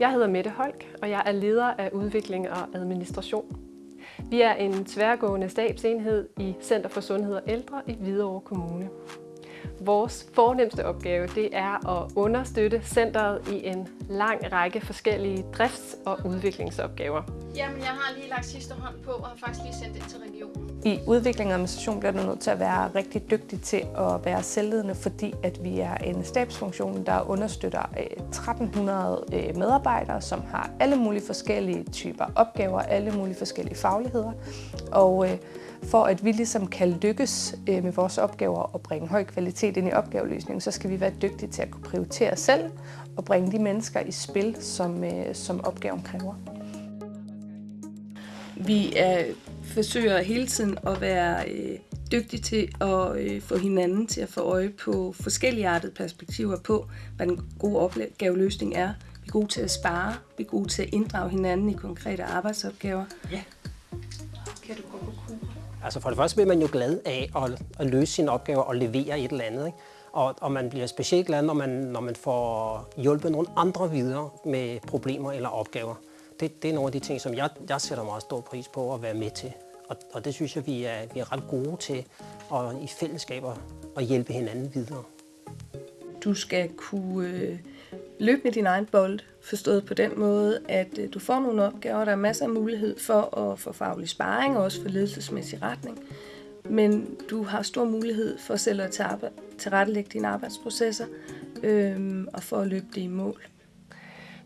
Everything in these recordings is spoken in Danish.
Jeg hedder Mette Holk, og jeg er leder af udvikling og administration. Vi er en tværgående stabsenhed i Center for Sundhed og Ældre i Hvidovre Kommune. Vores fornemmeste opgave det er at understøtte centret i en lang række forskellige drifts- og udviklingsopgaver. Jamen, jeg har lige lagt sidste hånd på og har faktisk lige sendt det til regionen. I udvikling og administration bliver du nødt til at være rigtig dygtig til at være selvledende, fordi at vi er en stabsfunktion, der understøtter 1300 øh, medarbejdere, som har alle mulige forskellige typer opgaver, alle mulige forskellige fagligheder. Og øh, for at vi ligesom kan lykkes øh, med vores opgaver og bringe høj kvalitet ind i opgaveløsningen, så skal vi være dygtige til at kunne prioritere selv og bringe de mennesker i spil, som, som opgaven kræver. Vi er, forsøger hele tiden at være øh, dygtige til at øh, få hinanden til at få øje på forskellige artede perspektiver på, hvad den gode opgaveløsning er. Vi er gode til at spare, vi er gode til at inddrage hinanden i konkrete arbejdsopgaver. Ja. Kan du gå? Altså for det første bliver man jo glad af at, at løse sine opgaver og levere et eller andet. Ikke? Og, og man bliver specielt glad, når man, når man får hjulpet nogle andre videre med problemer eller opgaver det, det er nogle af de ting, som jeg, jeg sætter meget stor pris på at være med til. Og, og det synes jeg, vi er, vi er ret gode til at, i fællesskaber at hjælpe hinanden videre. Du skal kunne øh, løbe med din egen bold, forstået på den måde, at øh, du får nogle opgaver, der er masser af mulighed for at få faglig sparring og også for ledelsesmæssig retning. Men du har stor mulighed for selv at tilrettelægge dine arbejdsprocesser øh, og for at løbe det i mål.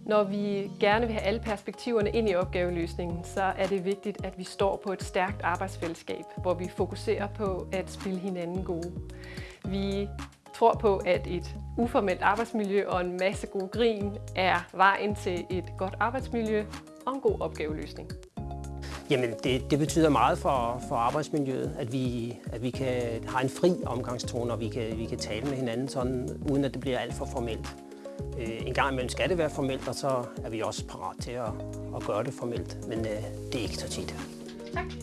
Når vi gerne vil have alle perspektiverne ind i opgaveløsningen, så er det vigtigt, at vi står på et stærkt arbejdsfællesskab, hvor vi fokuserer på at spille hinanden gode. Vi tror på, at et uformelt arbejdsmiljø og en masse god grin er vejen til et godt arbejdsmiljø og en god opgaveløsning. Jamen, det, det betyder meget for, for arbejdsmiljøet, at vi, at vi kan have en fri omgangstone, og vi kan, vi kan tale med hinanden sådan, uden at det bliver alt for formelt. Øh, en gang imellem skal det være formelt, og så er vi også parat til at, at gøre det formelt, men øh, det er ikke så tit. Tak.